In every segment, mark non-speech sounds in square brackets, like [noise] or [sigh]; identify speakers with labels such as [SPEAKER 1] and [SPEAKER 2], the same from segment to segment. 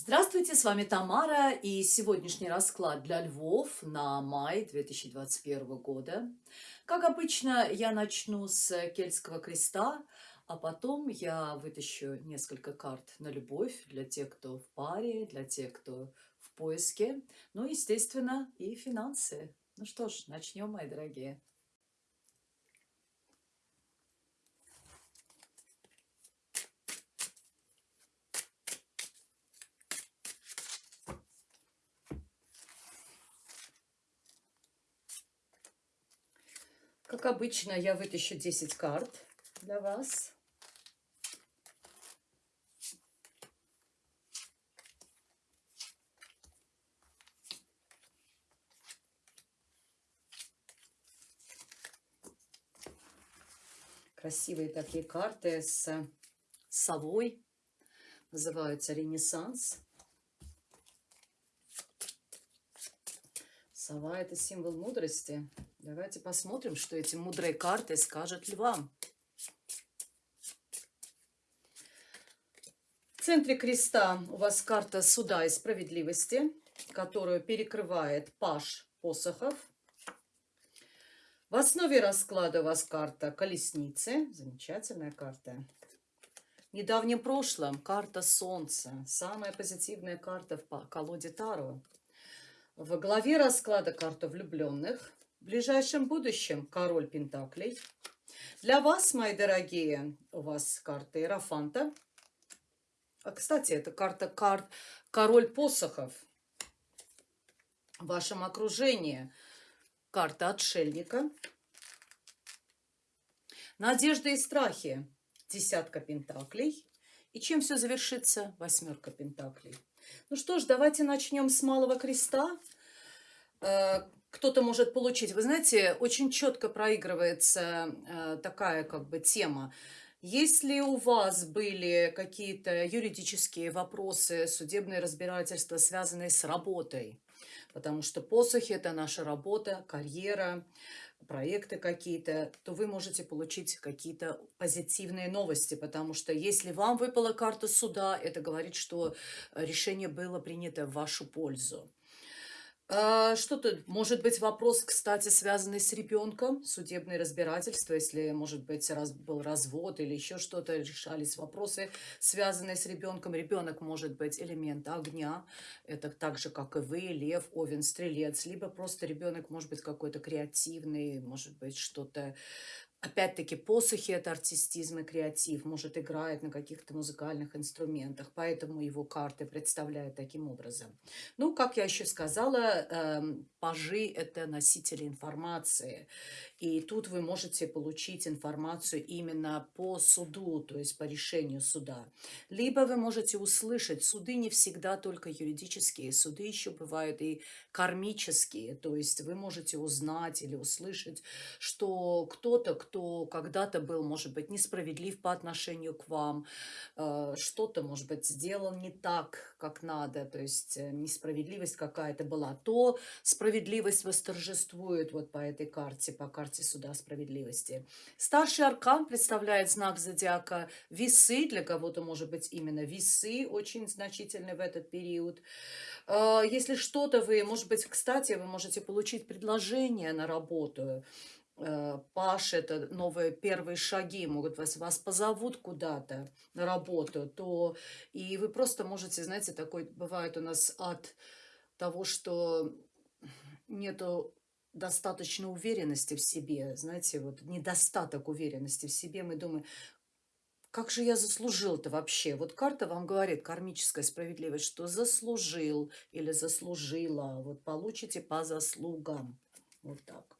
[SPEAKER 1] Здравствуйте, с вами Тамара и сегодняшний расклад для львов на май 2021 года. Как обычно, я начну с Кельтского креста, а потом я вытащу несколько карт на любовь для тех, кто в паре, для тех, кто в поиске, ну, естественно, и финансы. Ну что ж, начнем, мои дорогие. Как обычно, я вытащу 10 карт для вас. Красивые такие карты с совой. Называются «Ренессанс». Сова – это символ мудрости. Давайте посмотрим, что эти мудрые карты скажут львам. В центре креста у вас карта суда и справедливости, которую перекрывает паш посохов. В основе расклада у вас карта колесницы. Замечательная карта. В недавнем прошлом карта солнца. Самая позитивная карта в колоде Таро. В главе расклада карта влюбленных. В ближайшем будущем король Пентаклей. Для вас, мои дорогие, у вас карта Иерофанта. А, кстати, это карта карт король посохов. В вашем окружении карта отшельника. Надежды и страхи. Десятка пентаклей. И чем все завершится? Восьмерка пентаклей. Ну что ж, давайте начнем с малого креста. Кто-то может получить. Вы знаете, очень четко проигрывается э, такая как бы тема. Если у вас были какие-то юридические вопросы, судебные разбирательства, связанные с работой, потому что посохи – это наша работа, карьера, проекты какие-то, то вы можете получить какие-то позитивные новости, потому что если вам выпала карта суда, это говорит, что решение было принято в вашу пользу. А, что-то, может быть, вопрос, кстати, связанный с ребенком, судебное разбирательство, если, может быть, раз, был развод или еще что-то, решались вопросы, связанные с ребенком. Ребенок может быть элемент огня, это так же, как и вы, лев, овен, стрелец, либо просто ребенок может быть какой-то креативный, может быть, что-то Опять-таки, посохи – это артистизм и креатив, может, играет на каких-то музыкальных инструментах, поэтому его карты представляют таким образом. Ну, как я еще сказала, э, пажи – это носители информации, и тут вы можете получить информацию именно по суду, то есть по решению суда. Либо вы можете услышать, суды не всегда только юридические, суды еще бывают и кармические, то есть вы можете узнать или услышать, что кто-то, кто когда-то был, может быть, несправедлив по отношению к вам, э, что-то, может быть, сделал не так, как надо, то есть э, несправедливость какая-то была, то справедливость восторжествует вот по этой карте, по карте суда справедливости. Старший аркан представляет знак зодиака весы. Для кого-то, может быть, именно весы очень значительны в этот период. А, если что-то вы, может быть, кстати, вы можете получить предложение на работу. А, Паш, это новые первые шаги, могут вас, вас позовут куда-то на работу, то и вы просто можете, знаете, такой бывает у нас от того, что нету достаточно уверенности в себе, знаете, вот недостаток уверенности в себе, мы думаем, как же я заслужил-то вообще? Вот карта вам говорит, кармическая справедливость, что заслужил или заслужила, вот получите по заслугам, вот так.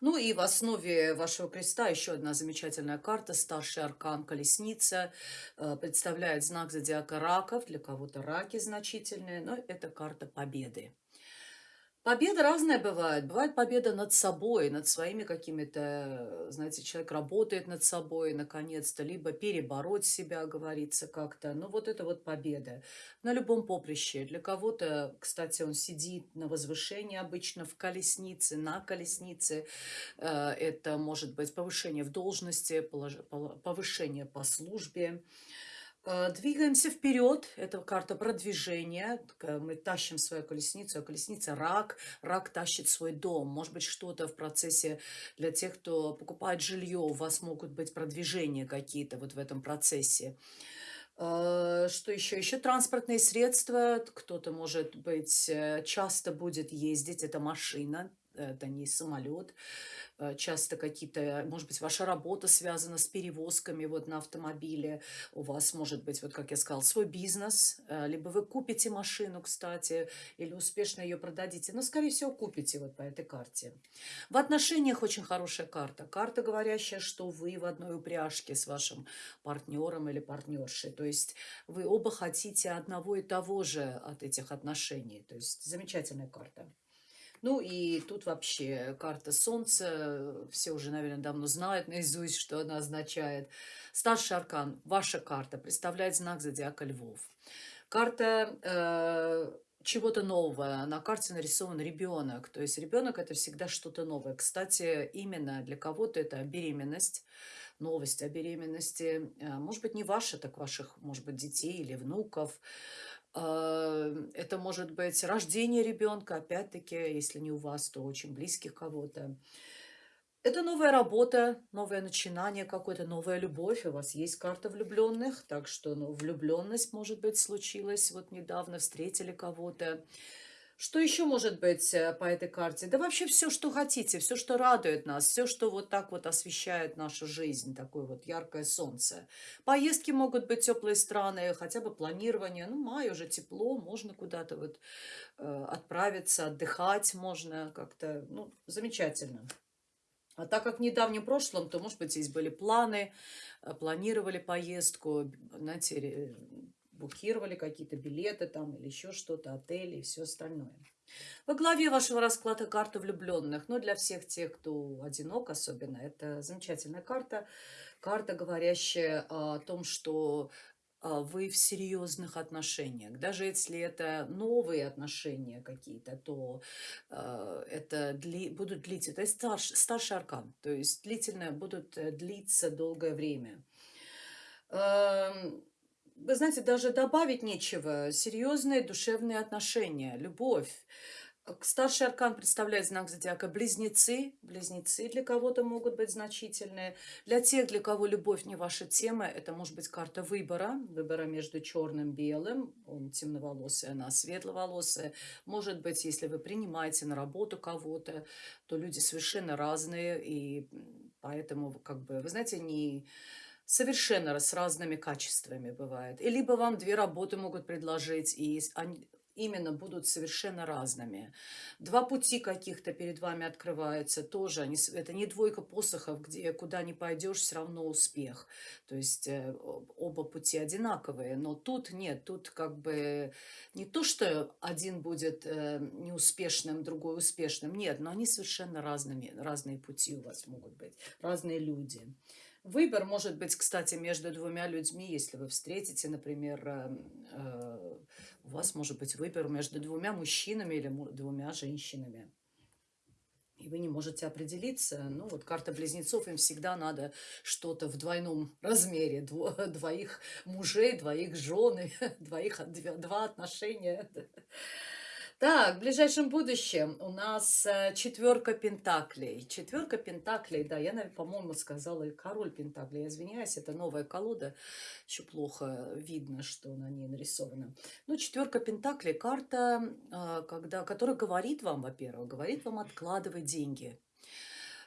[SPEAKER 1] Ну и в основе вашего креста еще одна замечательная карта, старший аркан колесница, э, представляет знак зодиака раков, для кого-то раки значительные, но это карта победы. Победа разная бывает. Бывает победа над собой, над своими какими-то, знаете, человек работает над собой, наконец-то, либо перебороть себя, говорится как-то. Ну, вот это вот победа на любом поприще. Для кого-то, кстати, он сидит на возвышении обычно в колеснице, на колеснице. Э, это может быть повышение в должности, повышение по службе. Э, двигаемся вперед. Это карта продвижения. Мы тащим свою колесницу, а колесница рак. Рак тащит свой дом. Может быть, что-то в процессе для тех, кто покупает жилье. У вас могут быть продвижения какие-то вот в этом процессе. Э, что еще? Еще транспортные средства. Кто-то, может быть, э, часто будет ездить. Это машина, это не самолет. Э, часто какие-то, может быть, ваша работа связана с перевозками вот на автомобиле, у вас может быть, вот как я сказала, свой бизнес, э, либо вы купите машину, кстати, или успешно ее продадите, но, скорее всего, купите вот по этой карте. В отношениях очень хорошая карта. Карта, говорящая, что вы в одной упряжке с вашим партнером или партнершей, то есть вы оба хотите одного и того же от этих отношений, то есть замечательная карта. Ну и тут вообще карта Солнца, все уже, наверное, давно знают [laughs] наизусть, что она означает. Старший аркан, ваша карта, представляет знак зодиака Львов. Карта э, чего-то нового. На карте нарисован ребенок. То есть ребенок это всегда что-то новое. Кстати, именно для кого-то это беременность, новость о беременности. Э, может быть, не ваша, так ваших, может быть, детей или внуков. А, это может быть рождение ребенка, опять-таки, если не у вас, то очень близких кого-то. Это новая работа, новое начинание, какое-то новая любовь. У вас есть карта влюбленных, так что ну, влюбленность, может быть, случилась вот недавно, встретили кого-то. Что еще может быть э, по этой карте? Да вообще все, что хотите, все, что радует нас, все, что вот так вот освещает нашу жизнь, такое вот яркое солнце. Поездки могут быть теплые страны, хотя бы планирование. Ну, май уже тепло, можно куда-то вот э, отправиться, отдыхать можно как-то. Ну, замечательно. А так как в недавнем прошлом, то, может быть, здесь были планы, э, планировали поездку, знаете, букировали какие-то билеты там или еще что-то, отели и все остальное. Во главе вашего расклада карта влюбленных. Но для всех тех, кто одинок особенно, это замечательная карта. Карта, говорящая о том, что а, вы в серьезных отношениях. Даже если это новые отношения какие-то, то э, это дли, будут длиться. То есть старш, старший аркан. То есть длительно будут э, длиться долгое время. Эм, вы знаете, даже добавить нечего. Серьезные душевные отношения, любовь. Старший аркан представляет знак зодиака близнецы. Близнецы для кого-то могут быть значительные. Для тех, для кого любовь не ваша тема, это может быть карта выбора. Выбора между черным и белым. Он темноволосый, она светловолосая. Может быть, если вы принимаете на работу кого-то, то люди совершенно разные. И поэтому, как бы, вы знаете, не совершенно с разными качествами бывает. И либо вам две работы могут предложить, и они именно будут совершенно разными. Два пути каких-то перед вами открываются тоже. Это не двойка посохов, где куда не пойдешь, все равно успех. То есть э, оба пути одинаковые. Но тут нет, тут как бы не то, что один будет э, неуспешным, другой успешным. Нет, но они совершенно разными, разные пути у вас могут быть, разные люди. Выбор может быть, кстати, между двумя людьми, если вы встретите, например, э, э, у вас может быть выбор между двумя мужчинами или двумя женщинами. И вы не можете определиться. Ну, вот карта близнецов, им всегда надо что-то в двойном размере. [laughs] Двоих мужей, двоих жены, [laughs] двоих, два отношения. [laughs] Так, в ближайшем будущем у нас э, четверка пентаклей. Четверка пентаклей, да, я, по-моему, сказала король пентаклей. Я извиняюсь, это новая колода. Еще плохо видно, что на ней нарисовано. Ну, четверка пентаклей, карта, э, когда, которая говорит вам, во-первых, говорит вам откладывать деньги.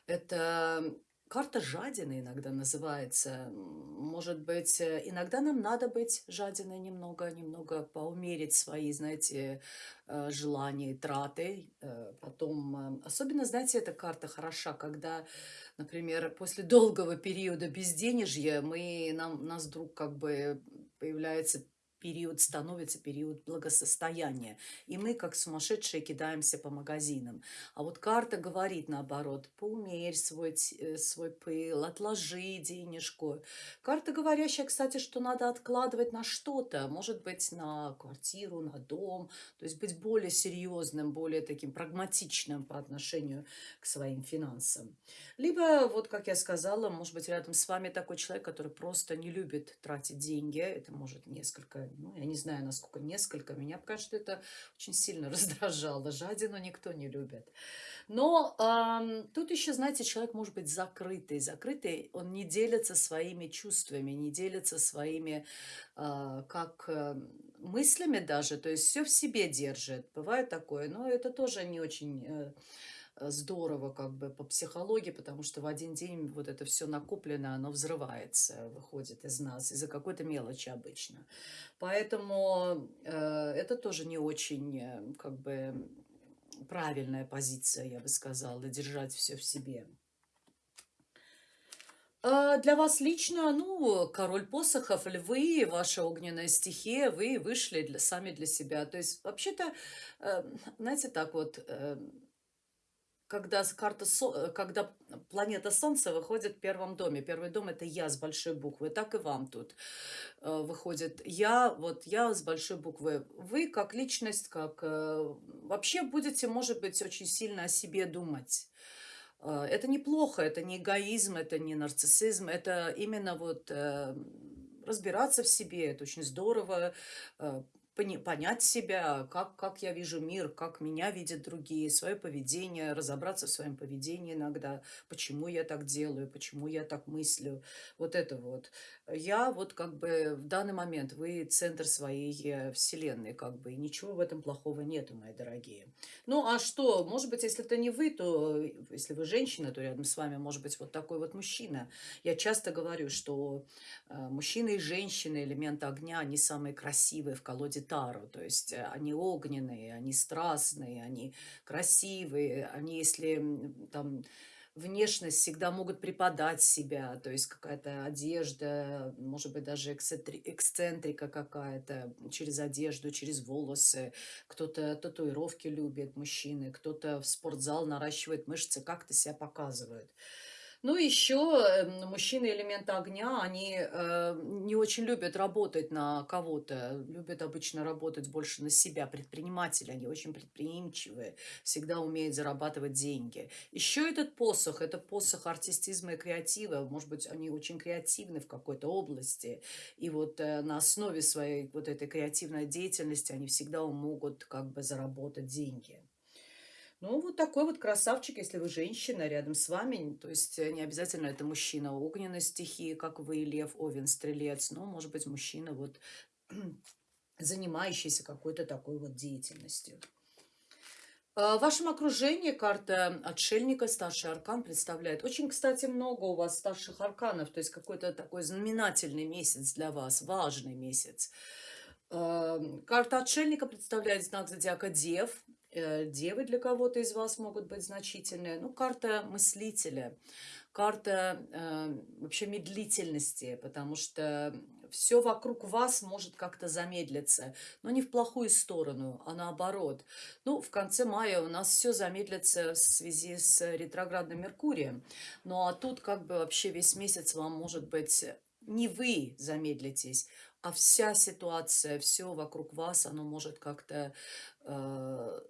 [SPEAKER 1] Это Карта жадины иногда называется. Может быть, э, иногда нам надо быть жадиной немного, немного поумерить свои, знаете, э, желания, траты. Э, потом, особенно, знаете, эта карта хороша, когда, например, после долгого периода безденежья мы, нам, нас вдруг как бы появляется период становится период благосостояния. И мы, как сумасшедшие, кидаемся по магазинам. А вот карта говорит наоборот, поумерь свой, э, свой пыл, отложи денежку. Карта говорящая, кстати, что надо откладывать на что-то. Может быть, на квартиру, на дом. То есть быть более серьезным, более таким прагматичным по отношению к своим финансам. Либо, вот как я сказала, может быть, рядом с вами такой человек, который просто не любит тратить деньги. Это может несколько ну, я не знаю, насколько несколько. Меня, конечно, это очень сильно [laughs] раздражало. Жадину никто не любит. Но э, тут еще, знаете, человек может быть закрытый. Закрытый, он не делится своими чувствами, не делится своими, э, как э, мыслями даже, то есть все в себе держит. Бывает такое, но это тоже не очень... Э, здорово как бы по психологии, потому что в один день вот это все накоплено, оно взрывается, выходит из нас из-за какой-то мелочи обычно. Поэтому э, это тоже не очень э, как бы правильная позиция, я бы сказала, держать все в себе. А для вас лично, ну, король посохов, львы, ваша огненная стихия, вы вышли для, сами для себя. То есть, вообще-то, э, знаете, так вот, э, когда, карта, э, когда планета Солнце выходит в первом доме. Первый дом – это я с большой буквы. Так и вам тут э, выходит я, вот я с большой буквы. Вы как личность, как э, вообще будете, может быть, очень сильно о себе думать. Это неплохо, это не эгоизм, это не нарциссизм, это именно вот разбираться в себе, это очень здорово, понять себя, как, как я вижу мир, как меня видят другие, свое поведение, разобраться в своем поведении иногда, почему я так делаю, почему я так мыслю, вот это вот. Я вот как бы в данный момент, вы центр своей вселенной, как бы, и ничего в этом плохого нету, мои дорогие. Ну, а что, может быть, если это не вы, то, э, если вы женщина, то рядом с вами может быть вот такой вот мужчина. Я часто говорю, что э, мужчины и женщины, элемент огня, они самые красивые в колоде Таро, то есть они огненные, они страстные, они красивые, они, если там внешность всегда могут преподать себя, то есть какая-то одежда, может быть, даже эксцентрика какая-то через одежду, через волосы. Кто-то татуировки любит, мужчины, кто-то в спортзал наращивает мышцы, как-то себя показывают. Ну, еще эм, мужчины элемента огня, они э, не очень любят работать на кого-то, любят обычно работать больше на себя. Предприниматели, они очень предприимчивые, всегда умеют зарабатывать деньги. Еще этот посох, это посох артистизма и креатива. Может быть, они очень креативны в какой-то области. И вот э, на основе своей вот этой креативной деятельности они всегда могут как бы заработать деньги. Ну, вот такой вот красавчик, если вы женщина, рядом с вами. То есть э, не обязательно это мужчина огненной стихии, как вы, лев, овен, стрелец. Но, может быть, мужчина вот [clears throat] занимающийся какой-то такой вот деятельностью. А, в вашем окружении карта отшельника, старший аркан представляет. Очень, кстати, много у вас старших арканов, то есть какой-то такой знаменательный месяц для вас, важный месяц. Карта отшельника представляет знак зодиака Дев. Э, девы для кого-то из вас могут быть значительные. Ну, карта мыслителя, карта э, вообще медлительности, потому что все вокруг вас может как-то замедлиться, но не в плохую сторону, а наоборот. Ну, в конце мая у нас все замедлится в связи с ретроградным Меркурием. Ну, а тут как бы вообще весь месяц вам может быть не вы замедлитесь, а вся ситуация, все вокруг вас, оно может как-то э,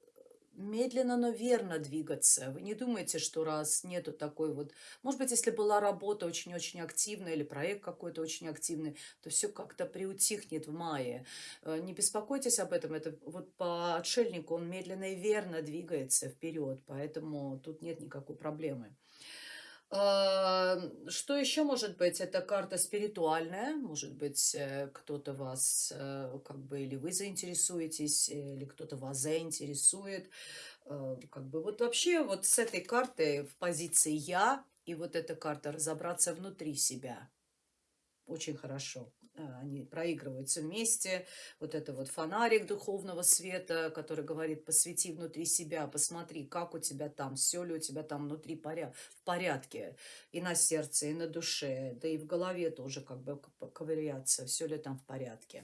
[SPEAKER 1] медленно, но верно двигаться. Вы не думаете, что раз нету такой вот... Может быть, если была работа очень-очень активная или проект какой-то очень активный, то все как-то приутихнет в мае. Э, не беспокойтесь об этом. Это вот по отшельнику он медленно и верно двигается вперед, поэтому тут нет никакой проблемы. А, что еще может быть? Это карта спиритуальная. Может быть, э, кто-то вас, э, как бы, или вы заинтересуетесь, или кто-то вас заинтересует. Э, как бы вот вообще вот с этой картой в позиции «я» и вот эта карта разобраться внутри себя. Очень хорошо. А, они проигрываются вместе. Вот это вот фонарик духовного света, который говорит, посвети внутри себя, посмотри, как у тебя там, все ли у тебя там внутри поряд в порядке. И на сердце, и на душе, да и в голове тоже как бы ковыряться, все ли там в порядке.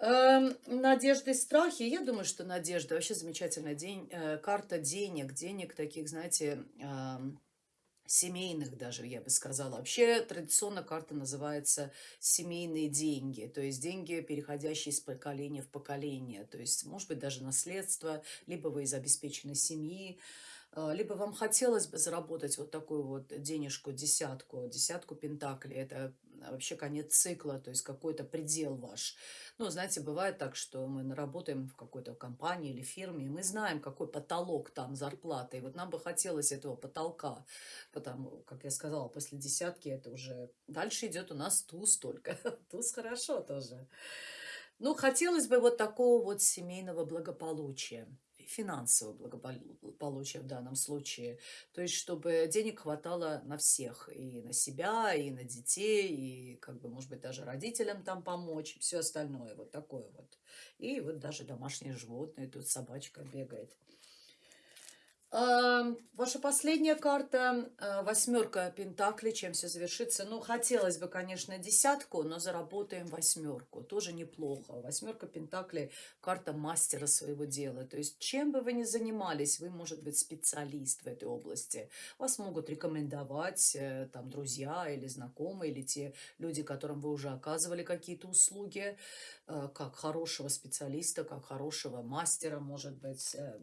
[SPEAKER 1] Эм, надежды и страхи. Я думаю, что надежда вообще замечательная день, э, карта денег, денег таких, знаете, ам, семейных даже, я бы сказала. Вообще традиционно карта называется семейные деньги, то есть деньги, переходящие из поколения в поколение, то есть, может быть, даже наследство, либо вы из обеспеченной семьи, а, либо вам хотелось бы заработать вот такую вот денежку, десятку, десятку пентаклей. Это вообще конец цикла, то есть какой-то предел ваш. Ну, знаете, бывает так, что мы работаем в какой-то компании или фирме, и мы знаем, какой потолок там зарплаты. И вот нам бы хотелось этого потолка, потому, как я сказала, после десятки это уже... Дальше идет у нас туз только. [laughs] Туз хорошо тоже. Ну, хотелось бы вот такого вот семейного благополучия финансового благополучия в данном случае. То есть, чтобы денег хватало на всех, и на себя, и на детей, и, как бы, может быть, даже родителям там помочь, все остальное, вот такое вот. И вот даже домашние животные, тут собачка бегает. Ваша последняя карта, э, восьмерка Пентакли, чем все завершится. Ну, хотелось бы, конечно, десятку, но заработаем восьмерку. Тоже неплохо. Восьмерка Пентакли – карта мастера своего дела. То есть, чем бы вы ни занимались, вы, может быть, специалист в этой области. Вас могут рекомендовать э, там друзья или знакомые, или те люди, которым вы уже оказывали какие-то услуги. Э, как хорошего специалиста, как хорошего мастера, может быть, э,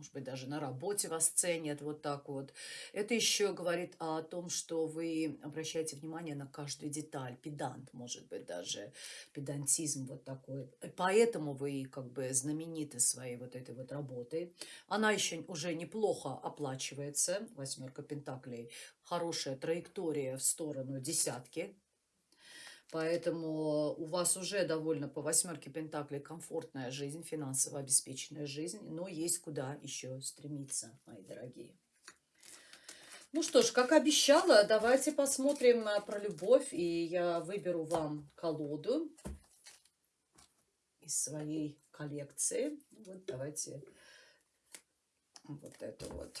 [SPEAKER 1] может быть, даже на работе вас ценят вот так вот. Это еще говорит о том, что вы обращаете внимание на каждую деталь, педант, может быть, даже педантизм вот такой. Поэтому вы как бы знамениты своей вот этой вот работой. Она еще уже неплохо оплачивается, восьмерка пентаклей, хорошая траектория в сторону десятки, Поэтому у вас уже довольно по восьмерке Пентаклей комфортная жизнь, финансово обеспеченная жизнь, но есть куда еще стремиться, мои дорогие. Ну что ж, как обещала, давайте посмотрим э, про любовь, и я выберу вам колоду из своей коллекции. Вот давайте вот эту вот.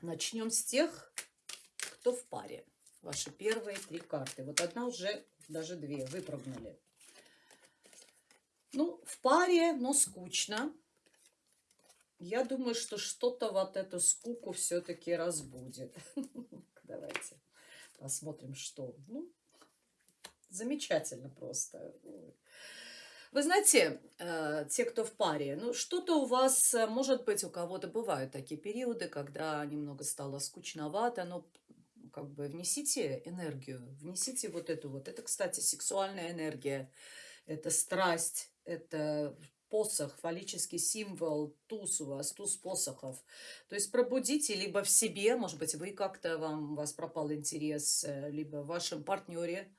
[SPEAKER 1] Начнем с тех, кто в паре. Ваши первые три карты. Вот одна уже, даже две, выпрыгнули. Ну, в паре, но скучно. Я думаю, что что-то вот эту скуку все-таки разбудит. [laughs] Давайте посмотрим, что. Ну, замечательно просто. Вы знаете, э, те, кто в паре, ну что-то у вас, э, может быть, у кого-то бывают такие периоды, когда немного стало скучновато, но как бы внесите энергию, внесите вот эту вот. Это, кстати, сексуальная энергия, это страсть, это посох, фаллический символ, туз у вас, туз посохов. То есть пробудите либо в себе, может быть, вы как-то, вам, у вас пропал интерес, э, либо в вашем партнере,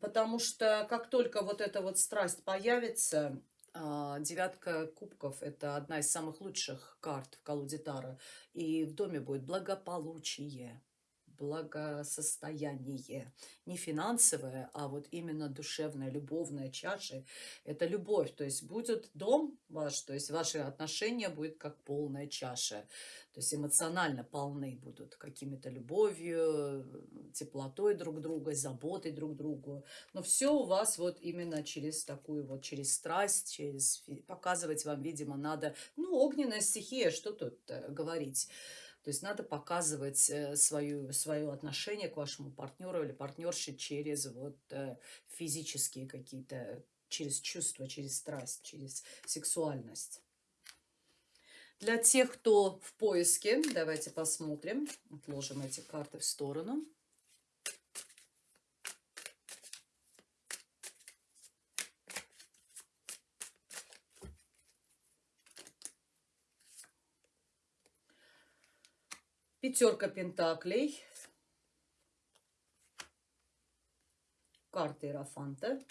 [SPEAKER 1] Потому что как только вот эта вот страсть появится, а, девятка кубков – это одна из самых лучших карт в колоде Тара. И в доме будет благополучие благосостояние. Не финансовое, а вот именно душевная, любовная чаша. Это любовь. То есть будет дом ваш, то есть ваши отношения будут как полная чаша. То есть эмоционально полны будут какими-то любовью, теплотой друг друга, заботой друг другу. Но все у вас вот именно через такую вот, через страсть, через показывать вам, видимо, надо, ну, огненная стихия, что тут э, говорить. То есть надо показывать э, свою, свое отношение к вашему партнеру или партнерше через вот э, физические какие-то, через чувства, через страсть, через сексуальность. Для тех, кто в поиске, давайте посмотрим. Отложим эти карты в сторону. Пятерка пентаклей. Карта Иерофанта.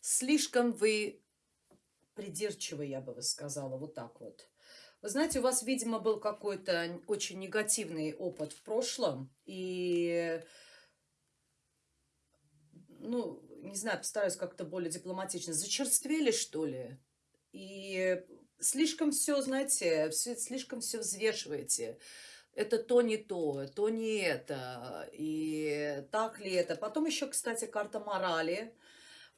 [SPEAKER 1] Слишком вы придирчивы, я бы сказала, вот так вот. Вы знаете, у вас, видимо, был какой-то очень негативный опыт в прошлом, и, ну, не знаю, постараюсь как-то более дипломатично, зачерствели, что ли? И слишком все, знаете, все, слишком все взвешиваете. это то не то, то не это, и так ли это. Потом еще, кстати, карта морали.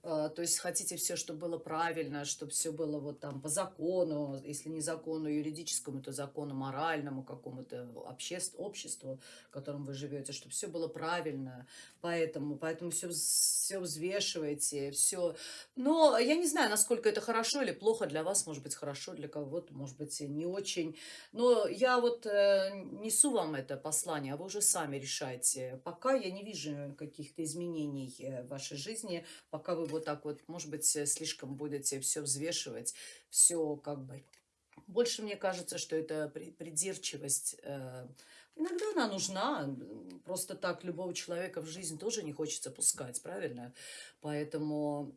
[SPEAKER 1] А, то есть хотите все, чтобы было правильно, чтобы все было вот там по закону, если не закону юридическому, то закону моральному какому-то обществ, обществу, в котором вы живете, чтобы все было правильно, поэтому, поэтому все, все взвешиваете, все. Но я не знаю, насколько это хорошо или плохо для вас, может быть, хорошо, для кого-то, может быть, не очень. Но я вот э, несу вам это послание, а вы уже сами решайте. Пока я не вижу каких-то изменений э, в вашей жизни, пока вы вот так вот, может быть, слишком будете все взвешивать, все как бы... Больше мне кажется, что это придирчивость. Э, иногда она нужна. Просто так любого человека в жизнь тоже не хочется пускать, правильно? Поэтому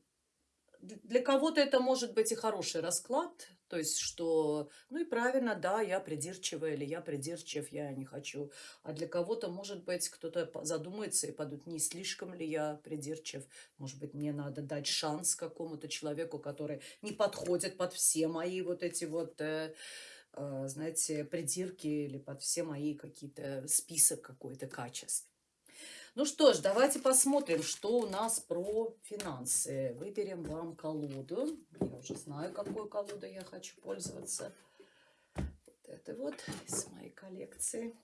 [SPEAKER 1] для кого-то это может быть и хороший расклад, то есть, что, ну и правильно, да, я придирчивая или я придирчив, я не хочу. А для кого-то, может быть, кто-то задумается и подумает, не слишком ли я придирчив. Может быть, мне надо дать шанс какому-то человеку, который не подходит под все мои вот эти вот, э, э, знаете, придирки или под все мои какие-то список какой-то качеств. Ну что ж, давайте посмотрим, что у нас про финансы. Выберем вам колоду. Я уже знаю, какой колодой я хочу пользоваться. Вот это вот из моей коллекции.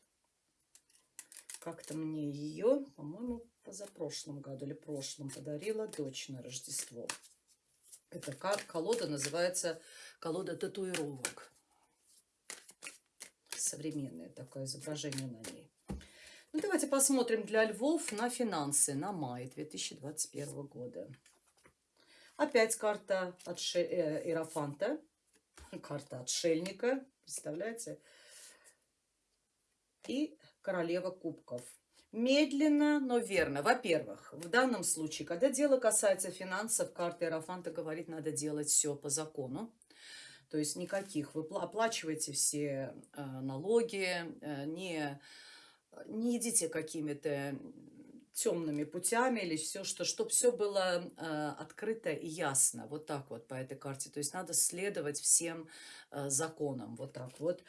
[SPEAKER 1] Как-то мне ее, по-моему, позапрошлом году или прошлом подарила дочь на Рождество. Эта колода называется колода татуировок. Современное такое изображение на ней. Ну, давайте посмотрим для львов на финансы на май 2021 года. Опять карта отше... э, Иерофанта, карта отшельника, представляете? И королева кубков. Медленно, но верно. Во-первых, в данном случае, когда дело касается финансов, карта Иерофанта говорит, надо делать все по закону. То есть никаких. Вы оплачиваете все э, налоги, э, не не идите какими-то темными путями или все, что, чтобы все было э, открыто и ясно, вот так вот по этой карте. То есть надо следовать всем э, законам, вот так вот.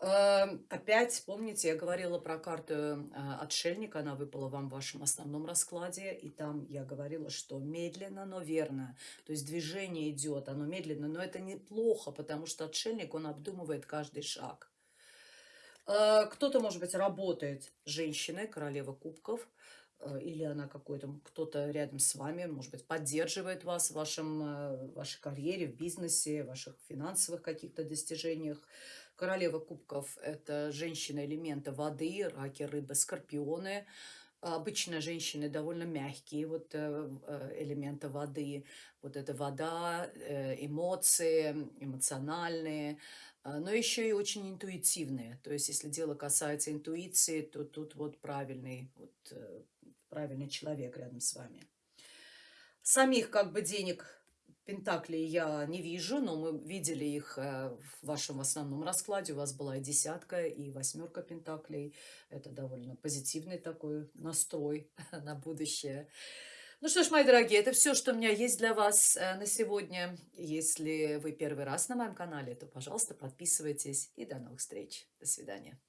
[SPEAKER 1] Э, опять, помните, я говорила про карту э, отшельника, она выпала вам в вашем основном раскладе, и там я говорила, что медленно, но верно. То есть движение идет, оно медленно, но это неплохо, потому что отшельник, он обдумывает каждый шаг. Э, кто-то, может быть, работает женщиной, королева кубков, э, или она какой-то, кто-то рядом с вами, может быть, поддерживает вас в вашем, э, вашей карьере, в бизнесе, в ваших финансовых каких-то достижениях. Королева кубков – это женщина элемента воды, раки, рыбы, скорпионы. Обычно женщины довольно мягкие, вот элемента воды. Вот это вода, эмоции, эмоциональные, а, но еще и очень интуитивные. То есть, если дело касается интуиции, то тут вот правильный, вот, э, правильный человек рядом с вами. Самих как бы денег Пентаклей я не вижу, но мы видели их э, в вашем основном раскладе. У вас была и десятка, и восьмерка Пентаклей. Это довольно позитивный такой настрой [laughs] на будущее. Ну что ж, мои дорогие, это все, что у меня есть для вас э, на сегодня. Если вы первый раз на моем канале, то, пожалуйста, подписывайтесь. И до новых встреч. До свидания.